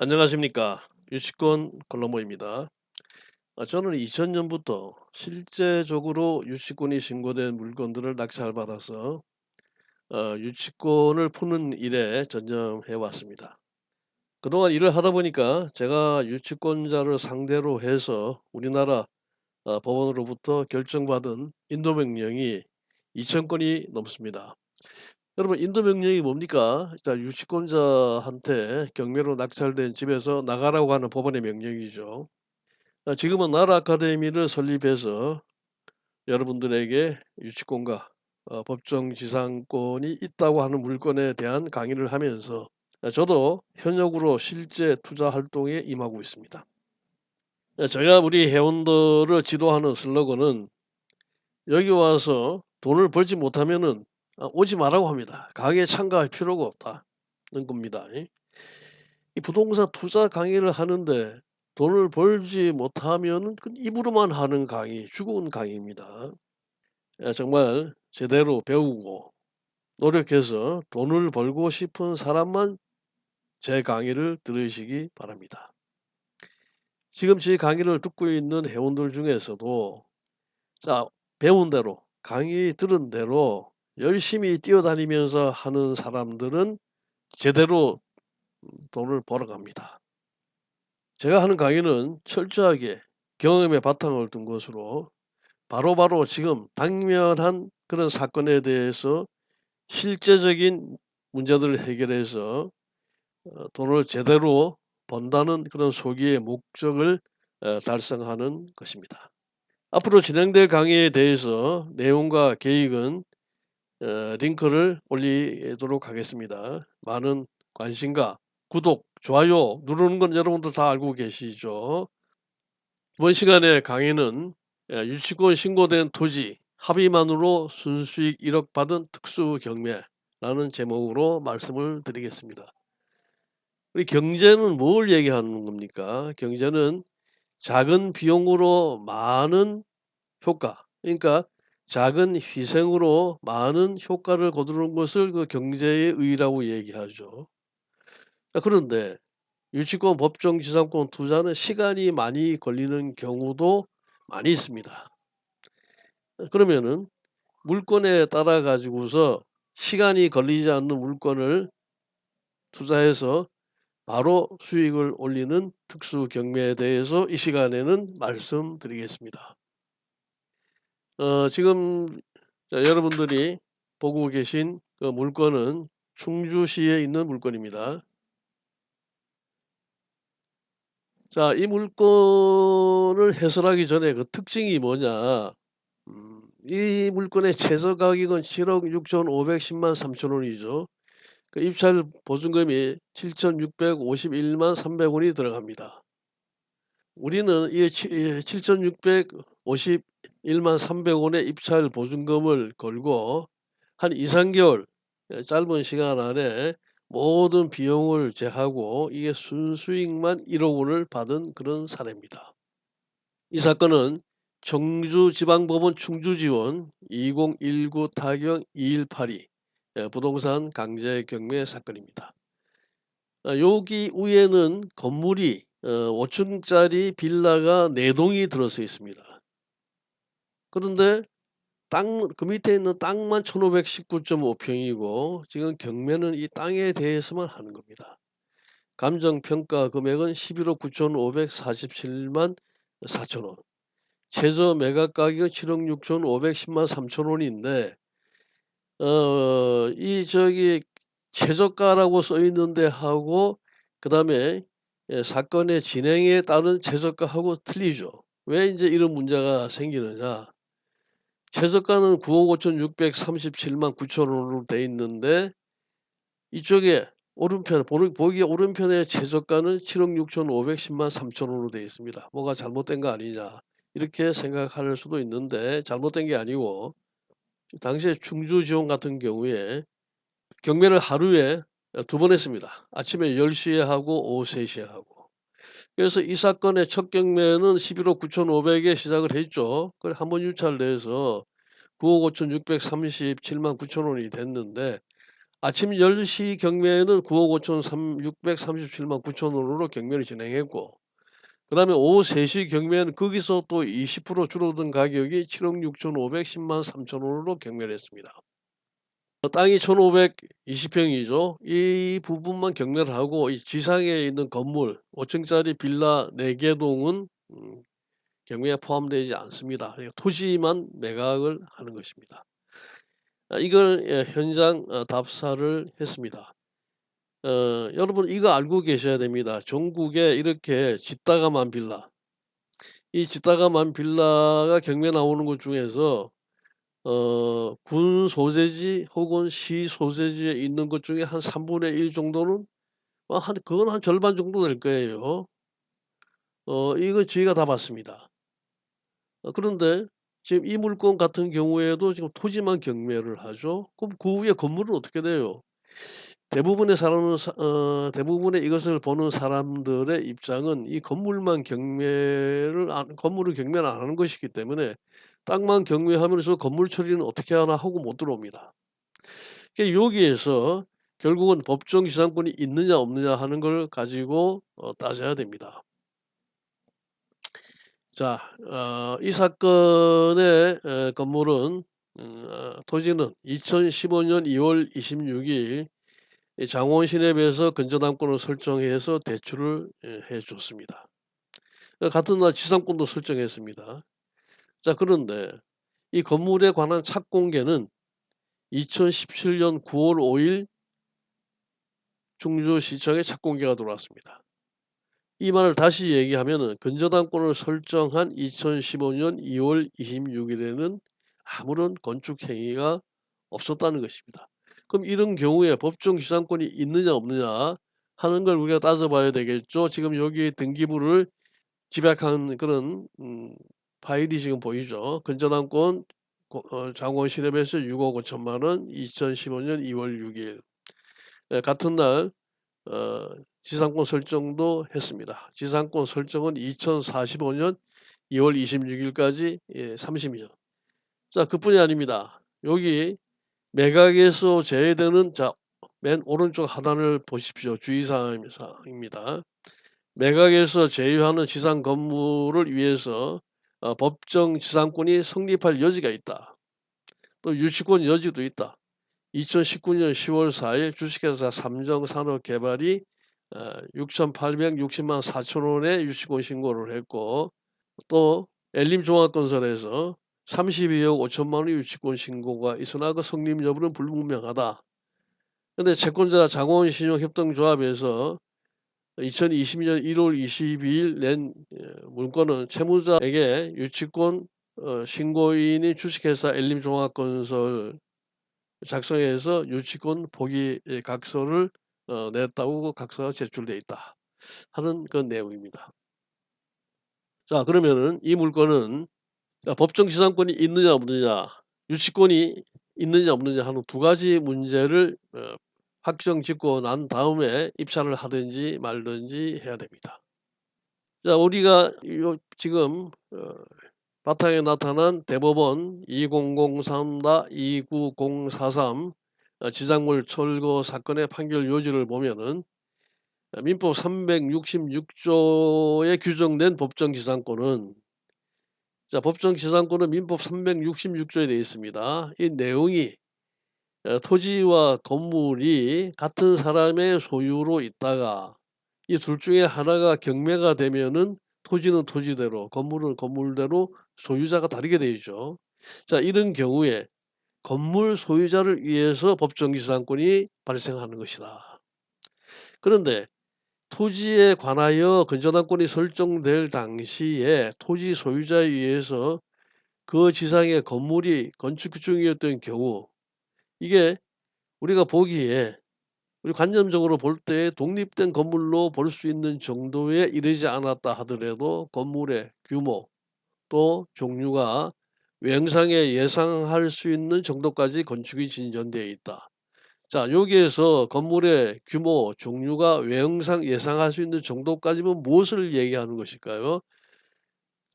안녕하십니까. 유치권 콜럼보입니다. 아, 저는 2000년부터 실제적으로 유치권이 신고된 물건들을 낙찰 받아서 어, 유치권을 푸는 일에 전념해 왔습니다. 그동안 일을 하다 보니까 제가 유치권자를 상대로 해서 우리나라 어, 법원으로부터 결정받은 인도명령이 2000건이 넘습니다. 여러분 인도명령이 뭡니까? 자, 유치권자한테 경매로 낙찰된 집에서 나가라고 하는 법원의 명령이죠. 아, 지금은 나라 아카데미를 설립해서 여러분들에게 유치권과 어, 법정 지상권이 있다고 하는 물건에 대한 강의를 하면서 아, 저도 현역으로 실제 투자 활동에 임하고 있습니다. 아, 제가 우리 회원들을 지도하는 슬로건은 여기 와서 돈을 벌지 못하면은 아, 오지 말라고 합니다. 강의에 참가할 필요가 없다는 겁니다. 이 부동산 투자 강의를 하는데 돈을 벌지 못하면 입으로만 하는 강의, 죽은 강의입니다. 예, 정말 제대로 배우고 노력해서 돈을 벌고 싶은 사람만 제 강의를 들으시기 바랍니다. 지금 제 강의를 듣고 있는 회원들 중에서도 자 배운 대로 강의 들은 대로 열심히 뛰어다니면서 하는 사람들은 제대로 돈을 벌어갑니다. 제가 하는 강의는 철저하게 경험의 바탕을 둔 것으로 바로바로 바로 지금 당면한 그런 사건에 대해서 실제적인 문제들을 해결해서 어, 돈을 제대로 번다는 그런 소기의 목적을 어, 달성하는 것입니다. 앞으로 진행될 강의에 대해서 내용과 계획은 어, 링크를 올리도록 하겠습니다. 많은 관심과 구독, 좋아요 누르는 건 여러분들 다 알고 계시죠. 이번 시간에 강의는 예, 유치권 신고된 토지 합의만으로 순수익 1억 받은 특수 경매라는 제목으로 말씀을 드리겠습니다. 우리 경제는 뭘 얘기하는 겁니까? 경제는 작은 비용으로 많은 효과, 그러니까 작은 희생으로 많은 효과를 거두는 것을 그 경제의 의라고 얘기하죠. 그런데 유치권 법정 지상권 투자는 시간이 많이 걸리는 경우도 많이 있습니다. 그러면은 물건에 따라 가지고서 시간이 걸리지 않는 물건을 투자해서 바로 수익을 올리는 특수 경매에 대해서 이 시간에는 말씀드리겠습니다. 어, 지금 자, 여러분들이 보고 계신 그 물건은 충주시에 있는 물건입니다. 자, 이 물건을 해설하기 전에 그 특징이 뭐냐? 음, 이 물건의 최저 가격은 7억 6천510만 3천 원이죠. 그 입찰 보증금이 7,651만 300원이 들어갑니다. 우리는 이 7,650 1만 300원의 입찰 보증금을 걸고 한 2, 3개월 예, 짧은 시간 안에 모든 비용을 제하고 이게 순수익만 1억 원을 받은 그런 사례입니다. 이 사건은 청주지방법원 충주지원 2019 타경 2182 예, 부동산 강제 경매 사건입니다. 아, 여기 위에는 건물이 5층짜리 어, 빌라가 4동이 들어서 있습니다. 그런데 땅 그 밑에 있는 땅만 1519.5 평이고 지금 경매는 이 땅에 대해서만 하는 겁니다. 감정평가 금액은 11억 9,547만 4천 원. 최저 매각 가격은 7억 6,510만 3천 원인데 어 이 저기 최저가라고 써 있는데 하고 그 다음에 예, 사건의 진행에 따른 최저가하고 틀리죠. 왜 이제 이런 문제가 생기느냐? 최저가는 9억 5,637만 9천 원으로 돼 있는데 이쪽에 오른편 보기에 오른편에 최저가는 7억 6,510만 3천 원으로 되어 있습니다. 뭐가 잘못된 거 아니냐 이렇게 생각할 수도 있는데 잘못된 게 아니고 당시에 충주 지원 같은 경우에 경매를 하루에 두 번 했습니다. 아침에 10시에 하고 오후 3시에 하고 그래서 이 사건의 첫 경매는 11억 9,500에 시작을 했죠. 그래 한 번 유찰을 해서 9억 5,637만 9천 원이 됐는데 아침 10시 경매에는 9억 5천 삼 637만 9천 원으로 경매를 진행했고 그 다음에 오후 3시 경매는 거기서 또 20% 줄어든 가격이 7억 6천5백1 0만 3천 원으로 경매를 했습니다. 어 땅이 1,520 평이죠. 이 부분만 경매를 하고 이 지상에 있는 건물 5 층짜리 빌라 4개 동은 음 경매에 포함되지 않습니다. 토지만 매각을 하는 것입니다. 아 이걸 예 현장 어 답사를 했습니다. 어 여러분 이거 알고 계셔야 됩니다. 전국에 이렇게 짓다가만 빌라 이 짓다가만 빌라가 경매 나오는 것 중에서 어 군 소재지 혹은 시 소재지에 있는 것 중에 한 3분의 1 정도는 어한 그건 한 절반 정도 될 거예요. 어 이거 저희가 다 봤습니다. 어 그런데 지금 이 물건 같은 경우에도 지금 토지만 경매를 하죠. 그럼 그 위에 건물은 어떻게 돼요? 대부분의 사람은 사어 대부분의 이것을 보는 사람들의 입장은 이 건물만 경매를 안 건물을 경매를 안 하는 것이기 때문에 땅만 경매하면서 '건물 처리는 어떻게 하나.' 하고 못 들어옵니다. 그러니까 여기에서 결국은 법정 지상권이 있느냐 없느냐 하는 걸 가지고 어 따져야 됩니다. 자 어 이 사건의 에 건물은 음어 토지는 2015년 2월 26일 이 장원 시내에서 근저당권을 설정해서 대출을 예해 줬습니다. 어 같은 날 지상권도 설정했습니다. 자 그런데 이 건물에 관한 착공계는 2017년 9월 5일 충주시청에 착공계가 들어왔습니다. 이 말을 다시 얘기하면은 근저당권을 설정한 2015년 2월 26 일에는 아무런 건축 행위가 없었다는 것입니다. 그럼 이런 경우에 법정 지상권이 있느냐 없느냐 하는 걸 우리가 따져봐야 되겠죠. 지금 여기 등기부를 집약한 그런 음 파일이 지금 보이죠. 근저당권 고어 장원 시랩에서 6억 5천만 원 2015년 2월 6 일. 예 같은 날 어 지상권 설정도 했습니다. 지상권 설정은 2045년 2월 26 일까지 예 30 년. 자 그뿐이 아닙니다. 여기 매각에서 제외되는 자 맨 오른쪽 하단을 보십시오. 주의사항 사항입니다. 매각에서 제외하는 지상 건물을 위해서 어 법정 지상권이 성립할 여지가 있다. 또 유치권 여지도 있다. 2019년 10월 4일 주식회사 삼정산업개발이 어 6,860만 4천 원의 유치권 신고를 했고 또 엘림종합건설에서 32억 5천만 원의 유치권 신고가 있으나 그 성립 여부는 불분명하다. 근데 채권자 장원신용협동조합에서 2020년 1월 22일 낸예 문건은 채무자에게 유치권 어 신고인인 주식회사 엘림종합건설 작성해서 유치권 포기 예 각서를 어 냈다고 그 각서가 제출돼 있다 하는 그런 내용입니다. 자 그러면은 이 물건은 자 법정 지상권이 있느냐 없느냐 유치권이 있느냐 없느냐 하는 두 가지 문제를 어 확정 짓고 난 다음에 입찰을 하든지 말든지 해야 됩니다. 자 우리가 요 지금 어 바탕에 나타난 대법원 2003-29043어 지작물 철거 사건의 판결 요지를 보면은 어 민법 366 조에 규정된 법정 지상권은 자 법정 지상권은 민법 366 조에 되어 있습니다. 이 내용이 어 토지와 건물이 같은 사람의 소유로 있다가 이 둘 중에 하나가 경매가 되면은 토지는 토지대로 건물은 건물대로 소유자가 다르게 되어 있죠. 자 이런 경우에 건물 소유자를 위해서 법정 지상권이 발생하는 것이다. 그런데 토지에 관하여 근저당권이 설정될 당시에 토지 소유자에 의해서 그 지상에 건물이 건축 중이었던 경우 이게 우리가 보기에 우리 관념적으로 볼 때 독립된 건물로 볼 수 있는 정도에 이르지 않았다 하더라도 건물의 규모 또 종류가 외형상에 예상할 수 있는 정도까지 건축이 진전되어 있다. 자 여기에서 건물의 규모, 종류가 외형상 예상할 수 있는 정도까지면 무엇을 얘기하는 것일까요?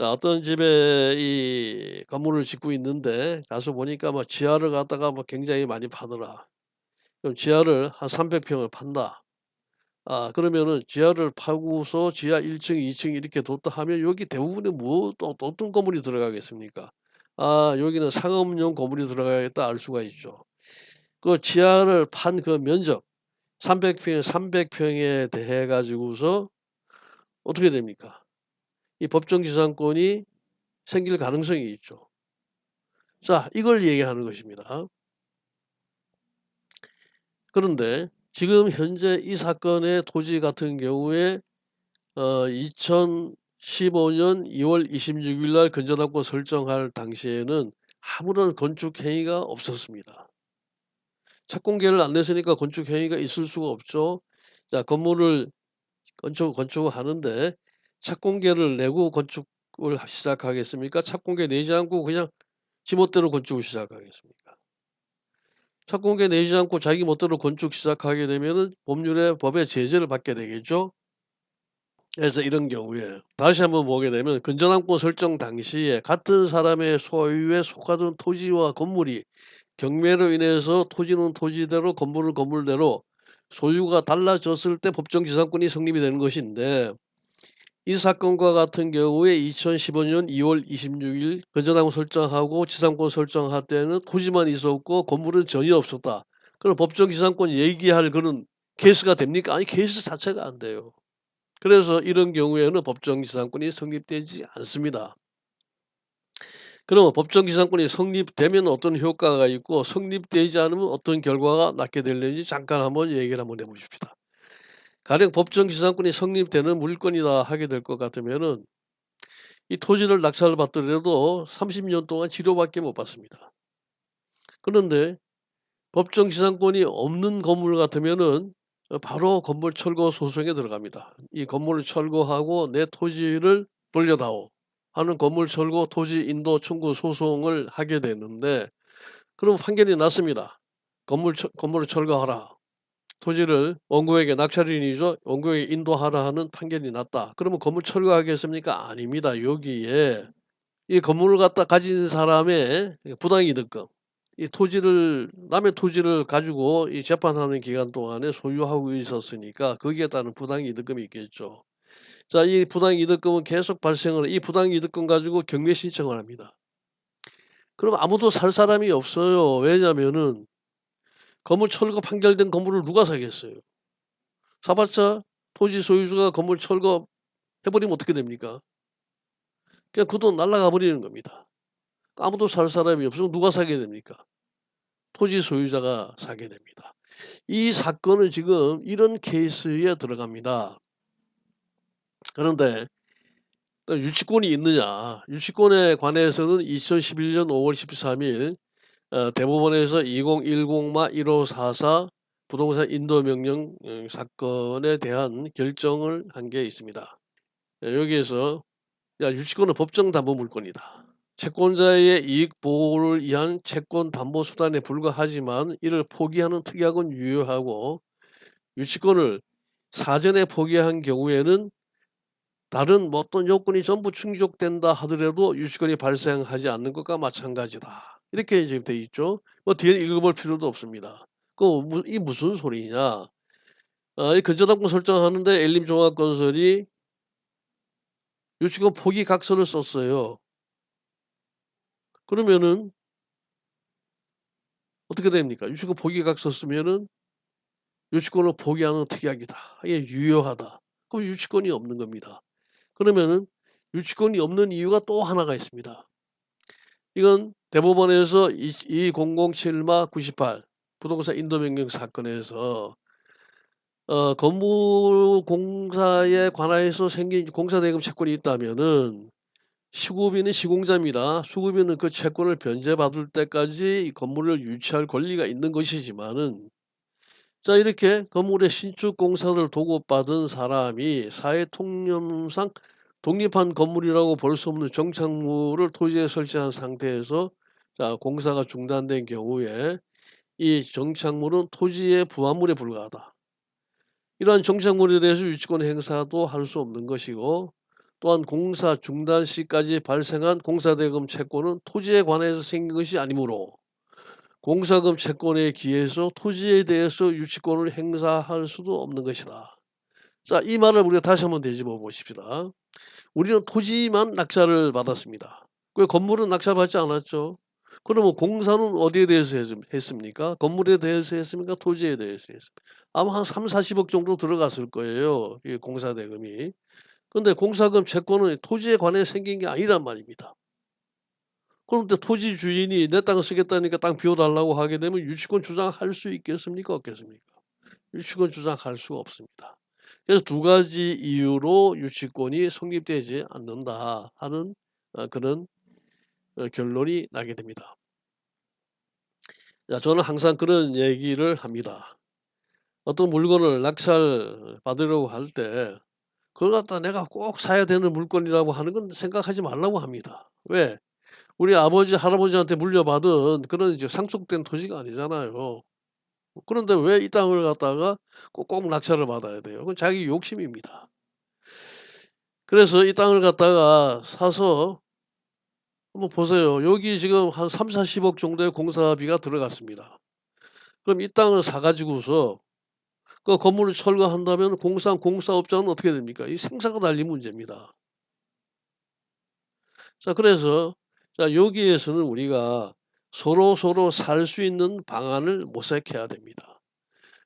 자 어떤 집에 이 건물을 짓고 있는데 가서 보니까 막 지하를 갖다가 막 굉장히 많이 파더라. 그럼 지하를 한 300 평을 판다. 아 그러면은 지하를 파고서 지하 1 층, 2층 이렇게 뒀다 하면 여기 대부분의 뭐또또 어떤 건물이 들어가겠습니까? 아 여기는 상업용 건물이 들어가겠다 알 수가 있죠. 그 지하를 판 그 면적 300 평에 300 평에 대해 가지고서 어떻게 됩니까? 이 법정지상권이 생길 가능성이 있죠. 자 이걸 얘기하는 것입니다. 그런데 지금 현재 이 사건의 토지 같은 경우에 어 2015년 2월 26일 날 건전합권 설정할 당시에는 아무런 건축 행위가 없었습니다. 착공계를 안 냈으니까 건축 행위가 있을 수가 없죠. 자 건물을 건축 건축을 하는데 착공계를 내고 건축을 하 시작하겠습니까? 착공계 내지 않고 그냥 지 멋대로 건축을 시작하겠습니까? 착공계 내지 않고 자기 멋대로 건축 시작하게 되면은 법률의 법의 제재를 받게 되겠죠. 그래서 이런 경우에 다시 한번 보게 되면 건전함권 설정 당시에 같은 사람의 소유에 속하던 토지와 건물이 경매로 인해서 토지는 토지대로 건물은 건물대로 소유가 달라졌을 때 법정지상권이 성립이 되는 것인데 이 사건과 같은 경우에 2015년 2월 26일 건전함권 설정하고 지상권 설정할 때는 토지만 있었고 건물은 전혀 없었다. 그럼 법정 지상권 얘기할 그런 케이스가 됩니까? 아니 케이스 자체가 안 돼요. 그래서 이런 경우에는 법정 지상권이 성립되지 않습니다. 그러면 법정 지상권이 성립되면 어떤 효과가 있고 성립되지 않으면 어떤 결과가 낳게 되는지 잠깐 한번 얘기를 한번 해 보십시다. 가령 법정지상권이 성립되는 물건이다 하게 될 것 같으면은 이 토지를 낙찰을 받더라도 30년 동안 치료밖에 못 받습니다. 그런데 법정지상권이 없는 건물 같으면은 어 바로 건물 철거 소송에 들어갑니다. 이 건물을 철거하고 내 토지를 돌려다오 하는 건물 철거 토지 인도 청구 소송을 하게 되는데 그럼 판결이 났습니다. 건물 철 건물을 철거하라. 토지를 원고에게 낙찰인이죠. 원고에게 인도하라 하는 판결이 났다. 그러면 건물 철거하겠습니까? 아닙니다. 여기에 이 건물을 갖다 가진 사람의 부당이득금 이 토지를 남의 토지를 가지고 이 재판하는 기간 동안에 소유하고 있었으니까 거기에 따른 부당이득금이 있겠죠. 자 이 부당이득금은 계속 발생을 이 부당이득금 가지고 경매 신청을 합니다. 그럼 아무도 살 사람이 없어요. 왜냐면은 건물 철거 판결된 건물을 누가 사겠어요. 사봤자 토지 소유주가 건물 철거 해 버리면 어떻게 됩니까? 그냥 그 돈 날아가 버리는 겁니다. 아무도 살 사람이 없으면 누가 사게 됩니까? 토지 소유자가 사게 됩니다. 이 사건은 지금 이런 케이스에 들어갑니다. 그런데 유치권이 있느냐? 유치권에 관해서는 2011년 5월 13일 어 대법원에서 2010-1544 부동산 인도 명령 어 사건에 대한 결정을 한 게 있습니다. 예 여기에서 야 유치권은 법정 담보 물건이다. 채권자의 이익 보호를 위한 채권 담보 수단에 불과하지만 이를 포기하는 특약은 유효하고 유치권을 사전에 포기한 경우에는 다른 뭐 어떤 요건이 전부 충족된다 하더라도 유치권이 발생하지 않는 것과 마찬가지다. 이렇게 지금 돼 있죠. 뭐 뒤에 읽어볼 필요도 없습니다. 그이 무슨 소리냐? 아, 이 근저당권 설정하는데 엘림 종합건설이 유치권 포기 각서를 썼어요. 그러면은 어떻게 됩니까? 유치권 포기 각서 쓰면은 유치권을 포기하는 특약이다. 이게 유효하다. 그럼 유치권이 없는 겁니다. 그러면은 유치권이 없는 이유가 또 하나가 있습니다. 이건 대법원에서 2007-98 부동산 인도명령 사건에서 어 건물 공사에 관하여서 생긴 공사 대금 채권이 있다면은 시구비는 시공자입니다. 수구비는 그 채권을 변제받을 때까지 이 건물을 유치할 권리가 있는 것이지만은 자 이렇게 건물의 신축 공사를 도급받은 사람이 사회 통념상 독립한 건물이라고 볼 수 없는 정착물을 토지에 설치한 상태에서 자 공사가 중단된 경우에 이 정착물은 토지의 부합물에 불과하다. 이러한 정착물에 대해서 유치권 행사도 할 수 없는 것이고 또한 공사 중단 시까지 발생한 공사대금 채권은 토지에 관해서 생긴 것이 아니므로 공사금 채권에 기해서 토지에 대해서 유치권을 행사할 수도 없는 것이다. 자, 이 말을 우리가 다시 한번 되짚어 보십시다. 우리는 토지만 낙찰을 받았습니다. 왜 건물은 낙찰받지 않았죠? 그러면 공사는 어디에 대해서 했, 했습니까? 건물에 대해서 했습니까? 토지에 대해서 했습니까? 아마 한 3, 40억 정도 들어갔을 거예요. 이 공사 대금이. 근데 공사금 채권은 토지에 관해 생긴 게 아니란 말입니다. 그런데 토지 주인이 내 땅을 쓰겠다니까 땅 비워달라고 하게 되면 유치권 주장할 수 있겠습니까? 없겠습니까? 유치권 주장할 수가 없습니다. 그래서 두 가지 이유로 유치권이 성립되지 않는다 하는 어, 그런 어, 결론이 나게 됩니다. 자, 저는 항상 그런 얘기를 합니다. 어떤 물건을 낙찰 받으려고 할 때 그걸 갖다 내가 꼭 사야 되는 물건이라고 하는 건 생각하지 말라고 합니다. 왜? 우리 아버지, 할아버지한테 물려받은 그런 이제 상속된 토지가 아니잖아요. 그런데 왜 이 땅을 갖다가 꼭꼭 낙찰을 받아야 돼요? 그건 자기 욕심입니다. 그래서 이 땅을 갖다가 사서 한번 보세요. 여기 지금 한 3,40억 정도의 공사비가 들어갔습니다. 그럼 이 땅을 사 가지고서 그 건물을 철거한다면 공사 공사업자는 어떻게 됩니까? 이 생사가 달린 문제입니다. 자 그래서 자 여기에서는 우리가 서로 서로 살 수 있는 방안을 모색해야 됩니다.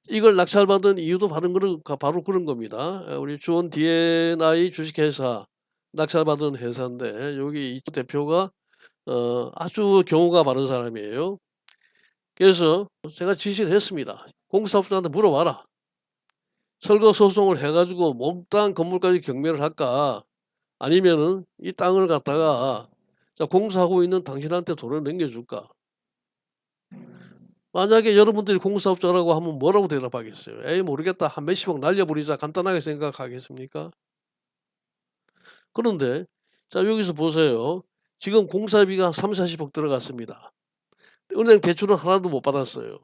이걸 낙찰받은 이유도 바로 그런 바로 그런 겁니다. 우리 주원 D&I 주식회사 낙찰 받은 회사인데 여기 이 대표가 어 아주 경우가 바른 사람이에요. 그래서 제가 지시를 했습니다. 공사업자한테 물어봐라. 철거 소송을 해 가지고 몽땅 건물까지 경매를 할까? 아니면은 이 땅을 갖다가 자 공사하고 있는 당신한테 돈을 넘겨줄까? 만약에 여러분들이 공사업자라고 하면 뭐라고 대답하겠어요? 에이 모르겠다. 한 몇십억 날려버리자 간단하게 생각하겠습니까? 그런데 자 여기서 보세요. 지금 공사비가 3,40억 들어갔습니다. 은행 대출은 하나도 못 받았어요.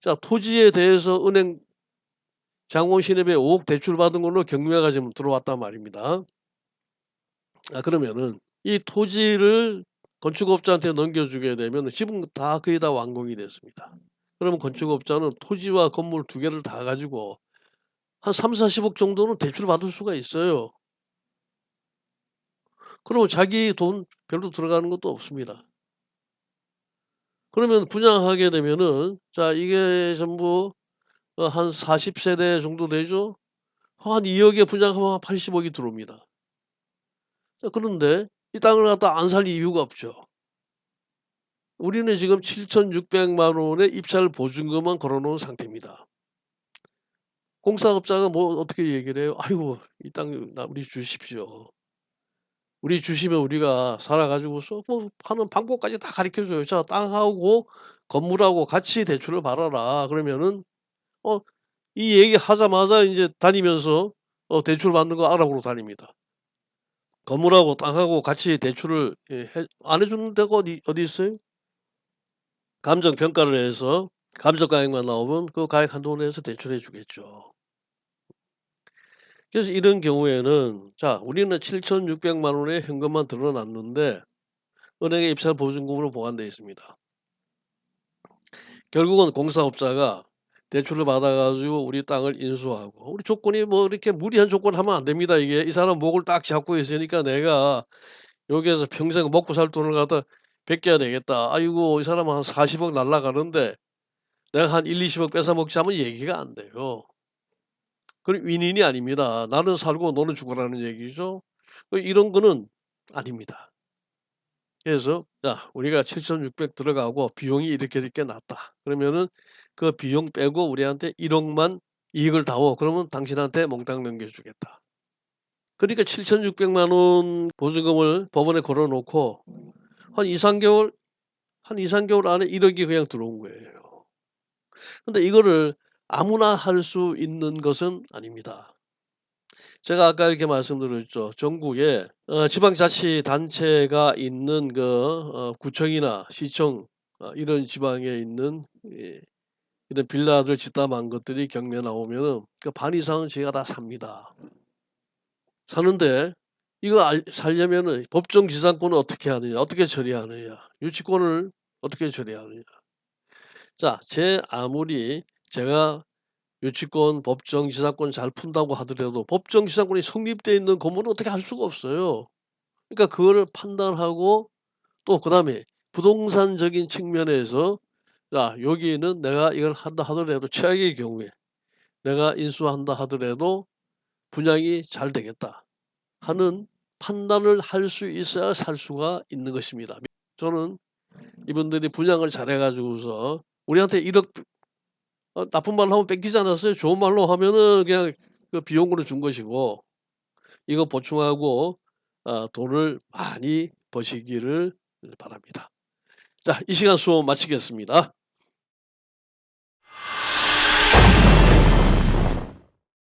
자 토지에 대해서 은행 장원신협에 5억 대출 받은 걸로 경매가 지금 들어왔단 말입니다. 아 그러면은 이 토지를 건축업자한테 넘겨주게 되면 집은 다 거의 다 완공이 됐습니다. 그러면 건축업자는 토지와 건물 두 개를 다 가지고 한 3,40억 정도는 대출 받을 수가 있어요. 그러면 자기 돈 별로 들어가는 것도 없습니다. 그러면 분양하게 되면은 자 이게 전부 어한 40세대 정도 되죠? 한 2억에 분양하면 한 80억이 들어옵니다. 자 그런데 이 땅을 갖다 안 살 이유가 없죠. 우리는 지금 7,600만 원의 입찰 보증금만 걸어 놓은 상태입니다. 공사업자가 뭐 어떻게 얘기를 해요? "아이고 이땅나 우리 주십시오." 우리 주시면 우리가 살아 가지고서 뭐 하는 방법까지 다 가르쳐 줘요. "자 땅하고 건물하고 같이 대출을 받아라." 그러면은 어 이 얘기 하자마자 인제 다니면서 어 대출 받는 거 알아보러 다닙니다. 건물하고 땅하고 같이 대출을 예 해 안 해 주는 데가 어디 어디 있어요? 감정 평가를 해서 감정 가액만 나오면 그 가액 한도 내에서 대출해 주겠죠. 그래서 이런 경우에는 자 우리는 7,600만 원의 현금만 드러 놨는데 은행에 입찰 보증금으로 보관되어 있습니다. 결국은 공사업자가 대출을 받아 가지고 우리 땅을 인수하고 우리 조건이 뭐 이렇게 무리한 조건 하면 안 됩니다. 이게 이 사람 목을 딱 잡고 있으니까 내가 여기에서 평생 먹고 살 돈을 갖다 베껴야 되겠다. 아이고 이 사람은 한 40억 날라가는데 내가 한 1-20억 뺏어 먹자면 얘기가 안 돼요. 그건 윈윈이 아닙니다. 나는 살고 너는 죽어라는 얘기죠. 어 이런 거는 아닙니다. 그래서 자 우리가 7,600 들어가고 비용이 이렇게 이렇게 났다. 그러면은 그 비용 빼고 우리한테 1억만 이익을 다오. 그러면 당신한테 몽땅 넘겨주겠다. 그러니까 7,600만 원 보증금을 법원에 걸어 놓고 한 2-3 개월 한 2-3 개월 안에 1억이 그냥 들어온 거예요. 근데 이거를 아무나 할 수 있는 것은 아닙니다. 제가 아까 이렇게 말씀드렸죠. 전국에 어 지방자치단체가 있는 그 어 구청이나 시청 어 이런 지방에 있는 예 이런 빌라들 짓담한 것들이 경매 나오면은 그 반 이상은 제가 다 삽니다. 사는데 이거 알 살려면은 법정 지상권을 어떻게 하느냐, 어떻게 처리하느냐, 유치권을 어떻게 처리하느냐. 자 제 아무리 제가 유치권, 법정, 지상권 잘 푼다고 하더라도 법정 지상권이 성립되어 있는 건물은 어떻게 할 수가 없어요. 그러니까 그거를 판단하고 또 그 다음에 부동산적인 측면에서 자 여기는 내가 이걸 한다 하더라도 최악의 경우에 내가 인수한다 하더라도 분양이 잘 되겠다 하는 판단을 할 수 있어야 살 수가 있는 것입니다. 저는 이분들이 분양을 잘해 가지고서 우리한테 1억 어 나쁜 말로 하면 뺏기지 않았어요. 좋은 말로 하면은 그냥 그 비용으로 준 것이고 이거 보충하고 아 돈을 많이 버시기를 바랍니다. 자 이 시간 수업 마치겠습니다.